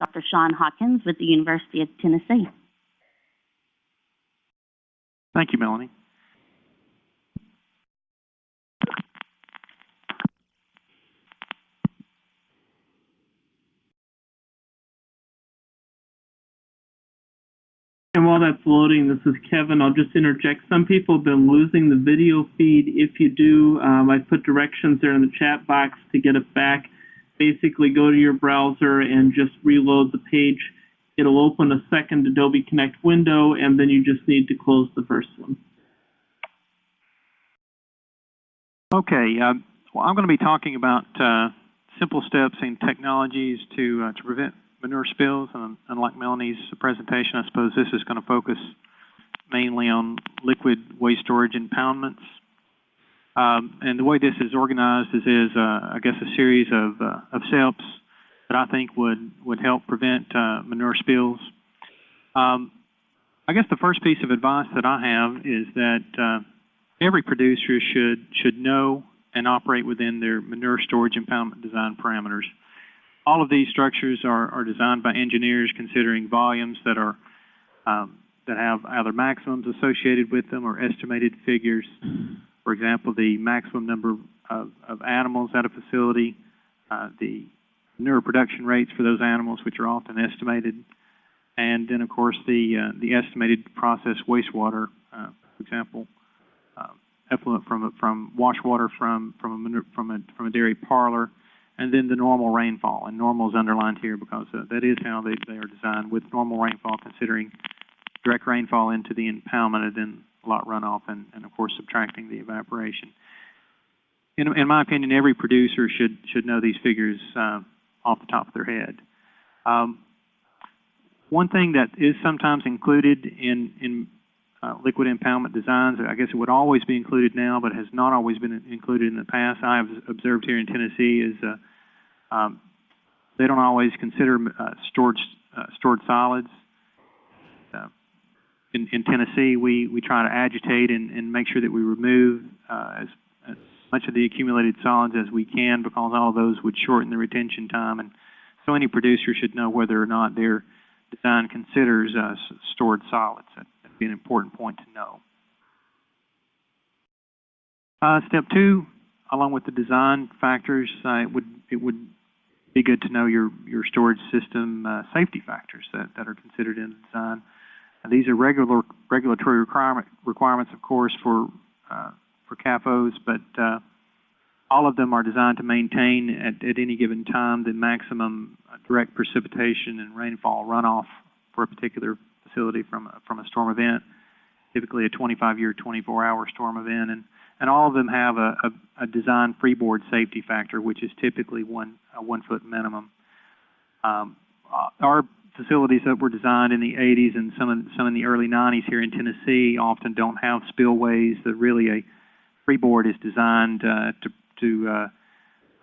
Dr. Shawn Hawkins with the University of Tennessee. Thank you, Melanie. And while that's loading, this is Kevin. I'll just interject. Some people have been losing the video feed. If you do, um, I put directions there in the chat box to get it back. Basically, go to your browser and just reload the page. It'll open a second Adobe Connect window, and then you just need to close the first one. Okay, uh, well, I'm going to be talking about uh, simple steps and technologies to uh, to prevent manure spills. And unlike Melanie's presentation, I suppose this is going to focus mainly on liquid waste storage impoundments. Um, and the way this is organized is, is uh, I guess, a series of, uh, of that I think would, would help prevent uh, manure spills. Um, I guess the first piece of advice that I have is that uh, every producer should, should know and operate within their manure storage impoundment design parameters. All of these structures are, are designed by engineers considering volumes that are um, that have either maximums associated with them or estimated figures. For example, the maximum number of, of animals at a facility, uh, the manure production rates for those animals, which are often estimated, and then of course the uh, the estimated processed wastewater, uh, for example, uh, effluent from from wash water from from a from a from a dairy parlor, and then the normal rainfall. And normal is underlined here because uh, that is how they, they are designed with normal rainfall considering direct rainfall into the impoundment and then lot runoff and, and of course subtracting the evaporation. In, in my opinion, every producer should, should know these figures uh, off the top of their head. Um, one thing that is sometimes included in, in uh, liquid impoundment designs, I guess it would always be included now, but has not always been included in the past, I have observed here in Tennessee, is uh, um, they don't always consider uh, stored uh, stored solids. In, in Tennessee, we, we try to agitate and, and make sure that we remove uh, as, as much of the accumulated solids as we can because all of those would shorten the retention time. And so any producer should know whether or not their design considers uh, stored solids. That would be an important point to know. Uh, step two, along with the design factors, uh, it would it would be good to know your, your storage system uh, safety factors that, that are considered in the design. These are regular regulatory requirement, requirements, of course, for uh, for CAFOs, but uh, all of them are designed to maintain at, at any given time the maximum uh, direct precipitation and rainfall runoff for a particular facility from a, from a storm event, typically a 25-year, 24-hour storm event, and and all of them have a, a, a design freeboard safety factor, which is typically one a one foot minimum. Um, uh, our facilities that were designed in the 80s and some in, some in the early 90s here in Tennessee often don't have spillways. That really a freeboard is designed uh, to to uh,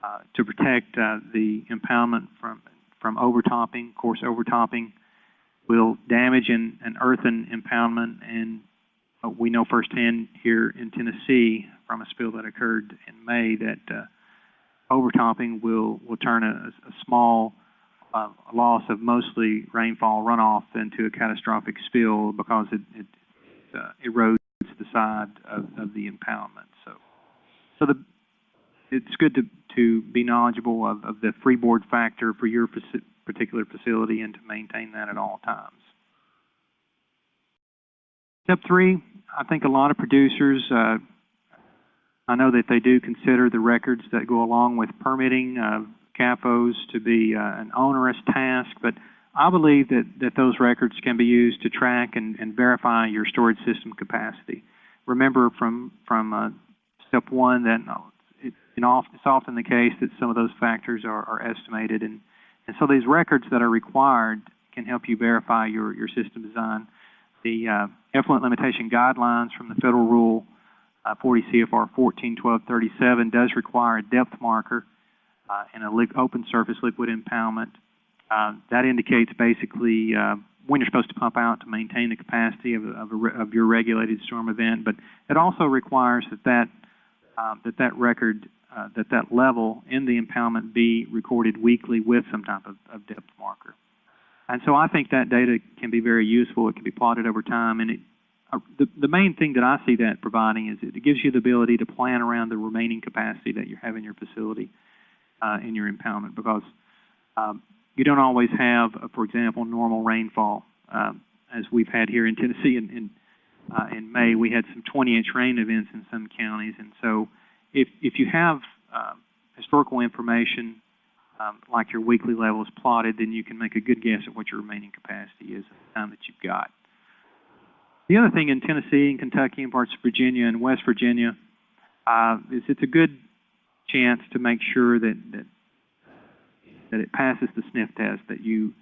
uh, to protect uh, the impoundment from from overtopping. Of course, overtopping will damage an, an earthen impoundment and uh, we know firsthand here in Tennessee from a spill that occurred in May that uh, overtopping will, will turn a, a small uh, loss of mostly rainfall runoff into a catastrophic spill because it, it uh, erodes the side of, of the impoundment. So, so the, it's good to, to be knowledgeable of, of the freeboard factor for your faci particular facility and to maintain that at all times. Step three, I think a lot of producers, uh, I know that they do consider the records that go along with permitting uh, CAFOs to be uh, an onerous task, but I believe that, that those records can be used to track and, and verify your storage system capacity. Remember from, from uh, step one that uh, it, it's often the case that some of those factors are, are estimated, and, and so these records that are required can help you verify your, your system design the uh, effluent limitation guidelines from the federal rule uh, 40 CFR 141237 does require a depth marker uh, in an open surface liquid impoundment. Uh, that indicates basically uh, when you're supposed to pump out to maintain the capacity of, of, a, of your regulated storm event, but it also requires that that, um, that, that record, uh, that that level in the impoundment be recorded weekly with some type of, of depth marker. And so I think that data can be very useful. It can be plotted over time, and it, uh, the, the main thing that I see that providing is it gives you the ability to plan around the remaining capacity that you have in your facility uh, in your impoundment because um, you don't always have, uh, for example, normal rainfall. Um, as we've had here in Tennessee in, in, uh, in May, we had some 20-inch rain events in some counties, and so if, if you have uh, historical information um, like your weekly levels plotted, then you can make a good guess at what your remaining capacity is at the time that you've got. The other thing in Tennessee and Kentucky and parts of Virginia and West Virginia uh, is it's a good chance to make sure that, that that it passes the sniff test, that you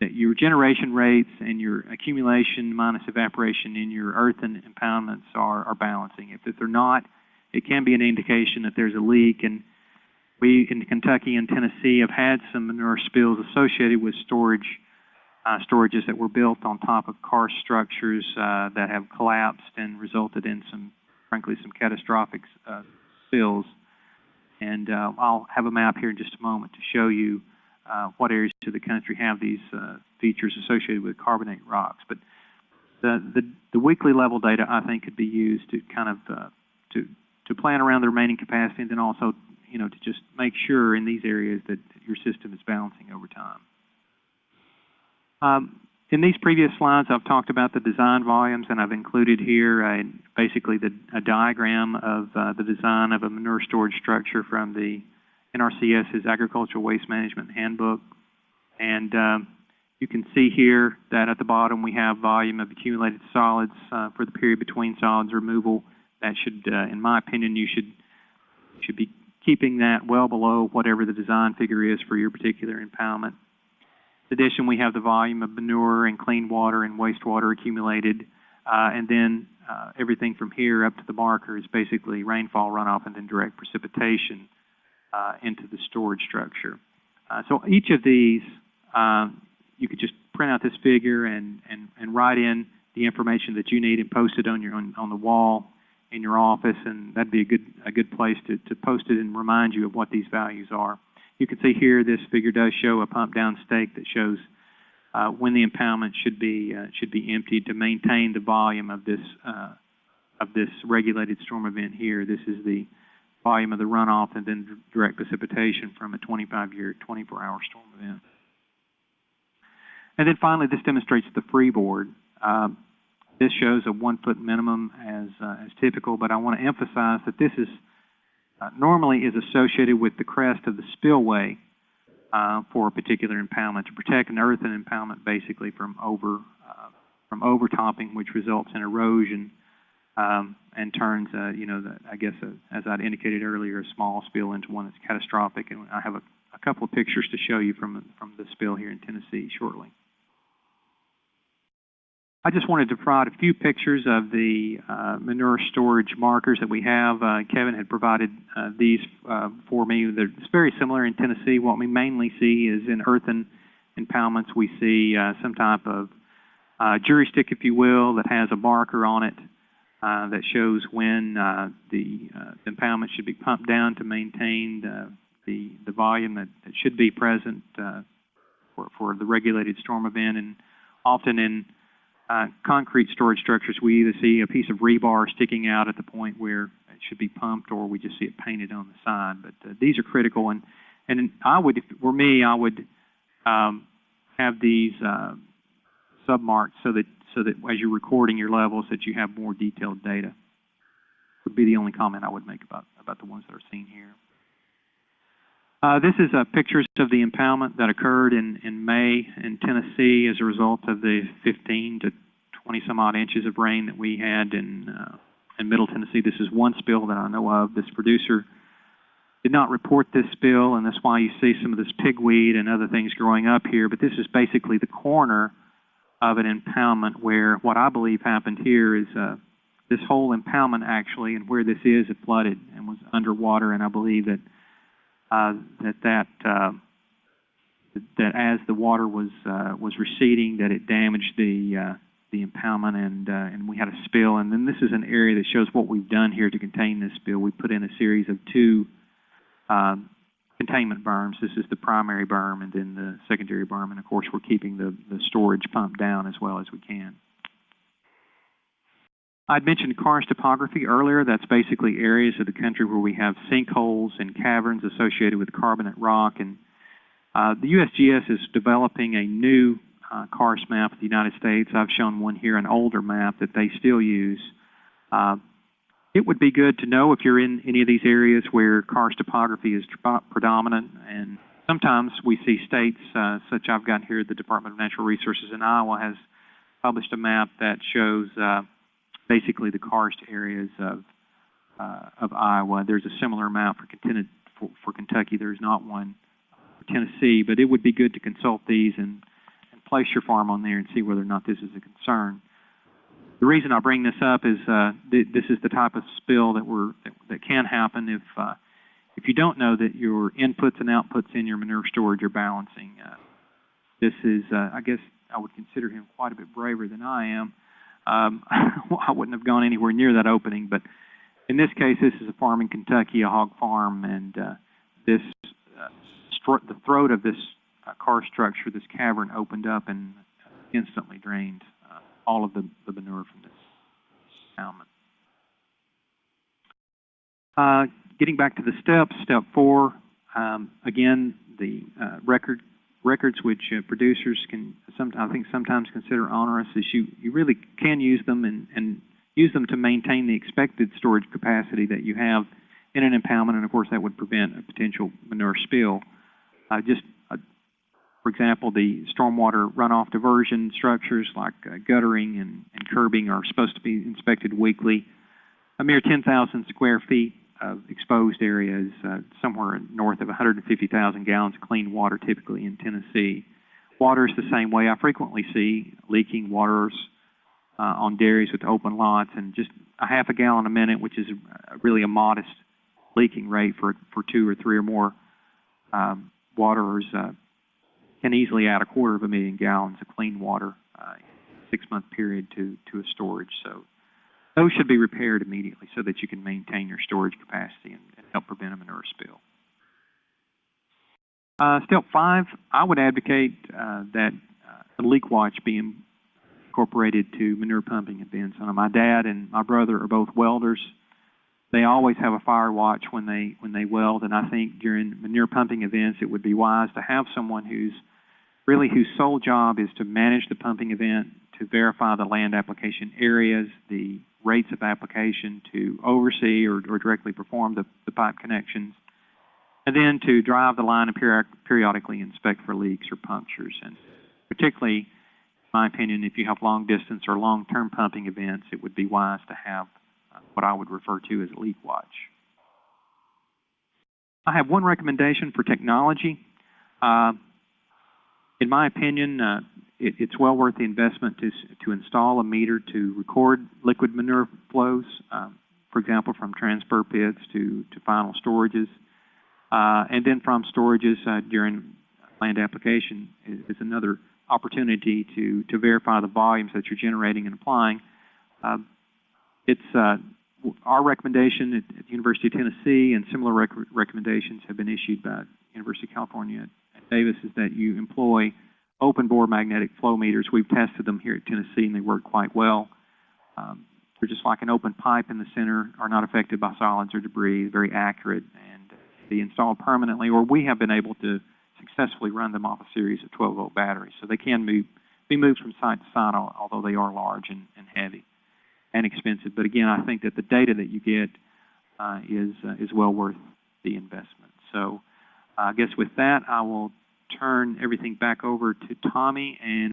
that your generation rates and your accumulation minus evaporation in your earthen impoundments are, are balancing. If, if they're not, it can be an indication that there's a leak. And we in Kentucky and Tennessee have had some manure spills associated with storage uh, storages that were built on top of karst structures uh, that have collapsed and resulted in some, frankly, some catastrophic uh, spills. And uh, I'll have a map here in just a moment to show you uh, what areas of the country have these uh, features associated with carbonate rocks. But the, the, the weekly level data, I think, could be used to kind of uh, to to plan around the remaining capacity, and then also, you know, to just make sure in these areas that your system is balancing over time. Um, in these previous slides, I've talked about the design volumes, and I've included here uh, basically the, a diagram of uh, the design of a manure storage structure from the NRCS's Agricultural Waste Management Handbook. And um, you can see here that at the bottom we have volume of accumulated solids uh, for the period between solids removal. That should, uh, in my opinion, you should should be keeping that well below whatever the design figure is for your particular impoundment. In addition, we have the volume of manure and clean water and wastewater accumulated, uh, and then uh, everything from here up to the marker is basically rainfall runoff and then direct precipitation uh, into the storage structure. Uh, so each of these, um, you could just print out this figure and, and, and write in the information that you need and post it on your on, on the wall in your office, and that'd be a good a good place to, to post it and remind you of what these values are. You can see here this figure does show a pump down stake that shows uh, when the impoundment should be uh, should be emptied to maintain the volume of this uh, of this regulated storm event here. This is the volume of the runoff and then direct precipitation from a 25-year, 24-hour storm event. And then finally, this demonstrates the freeboard. Um, this shows a one-foot minimum as uh, as typical, but I want to emphasize that this is uh, normally is associated with the crest of the spillway uh, for a particular impoundment to protect an earthen impoundment basically from over uh, from overtopping, which results in erosion um, and turns, uh, you know, the, I guess uh, as I'd indicated earlier, a small spill into one that's catastrophic. And I have a, a couple of pictures to show you from from the spill here in Tennessee shortly. I just wanted to provide a few pictures of the uh, manure storage markers that we have. Uh, Kevin had provided uh, these uh, for me. They're, it's very similar in Tennessee. What we mainly see is in earthen impoundments, we see uh, some type of uh, jury stick, if you will, that has a marker on it that shows when the, the impoundment should be pumped down to maintain the, the, the volume that, that should be present for, for the regulated storm event. And often in uh, concrete storage structures, we either see a piece of rebar sticking out at the point where it should be pumped, or we just see it painted on the side. But uh, these are critical, and and I would, if it were me, I would um, have these uh, submarked so that so that as you're recording your levels, that you have more detailed data. Would be the only comment I would make about about the ones that are seen here. Uh, this is uh, pictures of the impoundment that occurred in, in May in Tennessee as a result of the 15 to 20 some odd inches of rain that we had in, uh, in Middle Tennessee. This is one spill that I know of. This producer did not report this spill, and that's why you see some of this pigweed and other things growing up here. But this is basically the corner of an impoundment where what I believe happened here is uh, this whole impoundment actually, and where this is, it flooded and was underwater, and I believe that that that uh, that as the water was uh, was receding, that it damaged the uh, the impoundment, and uh, and we had a spill. And then this is an area that shows what we've done here to contain this spill. We put in a series of two um, containment berms. This is the primary berm and then the secondary berm, and of course, we're keeping the, the storage pump down as well as we can. I'd mentioned karst topography earlier. That's basically areas of the country where we have sinkholes and caverns associated with carbonate rock. And uh, the USGS is developing a new uh, karst map of the United States. I've shown one here, an older map that they still use. Uh, it would be good to know if you're in any of these areas where karst topography is predominant. And sometimes we see states, uh, such I've got here, the Department of Natural Resources in Iowa has published a map that shows uh, basically the karst areas of uh, of Iowa. There's a similar map for, for, for Kentucky. There's not one for Tennessee, but it would be good to consult these and, and place your farm on there and see whether or not this is a concern. The reason I bring this up is uh, th this is the type of spill that we're that, that can happen if uh, if you don't know that your inputs and outputs in your manure storage are balancing. Uh, this is, uh, I guess, I would consider him quite a bit braver than I am. Um, I wouldn't have gone anywhere near that opening, but in this case, this is a farm in Kentucky, a hog farm, and uh, this uh, the throat of this uh, karst structure, this cavern, opened up and instantly drained uh, all of the, the manure from this salmon. Uh, getting back to the steps, step four, um, again, the uh, record records which uh, producers can sometimes, I think sometimes consider onerous is you, you really can use them and, and use them to maintain the expected storage capacity that you have in an impoundment, and of course that would prevent a potential manure spill. Uh, just, uh, for example, the stormwater runoff diversion structures like uh, guttering and, and curbing are supposed to be inspected weekly. A mere 10,000 square feet of exposed areas, uh, somewhere north of 150,000 gallons of clean water typically in Tennessee. Water is the same way. I frequently see leaking waters uh, on dairies with open lots and just a half a gallon a minute, which is really a modest leaking rate for, for two or three or more um, waterers, uh, can easily add a quarter of a million gallons of clean water uh, in a six-month period to, to a storage. So those should be repaired immediately so that you can maintain your storage capacity and, and help prevent a manure spill. Uh, step five, I would advocate uh, that uh, leak watch be incorporated to manure pumping events. Uh, my dad and my brother are both welders. They always have a fire watch when they when they weld, and I think during manure pumping events, it would be wise to have someone who's really whose sole job is to manage the pumping event, to verify the land application areas, the rates of application to oversee or, or directly perform the, the pipe connections, and then to drive the line and peri periodically inspect for leaks or punctures. And particularly, in my opinion, if you have long distance or long term pumping events, it would be wise to have uh, what I would refer to as a leak watch. I have one recommendation for technology. Uh, in my opinion, uh, it, it's well worth the investment to, to install a meter to record liquid manure flows, um, for example, from transfer pits to, to final storages. Uh, and then from storages uh, during land application is, is, another opportunity to, to verify the volumes that you're generating and applying. Uh, it's our recommendation at, at, the University of Tennessee and similar rec recommendations have been issued by University of California at Davis is that you employ open bore magnetic flow meters. We've tested them here at Tennessee and they work quite well. Um, they're just like an open pipe in the center, are not affected by solids or debris, very accurate, and be installed permanently, or we have been able to successfully run them off a series of 12 volt batteries. So they can move, be moved from site to site, although they are large and, and heavy and expensive. But again, I think that the data that you get uh, is, uh, is well worth the investment. So I guess with that, I will turn everything back over to Tommy and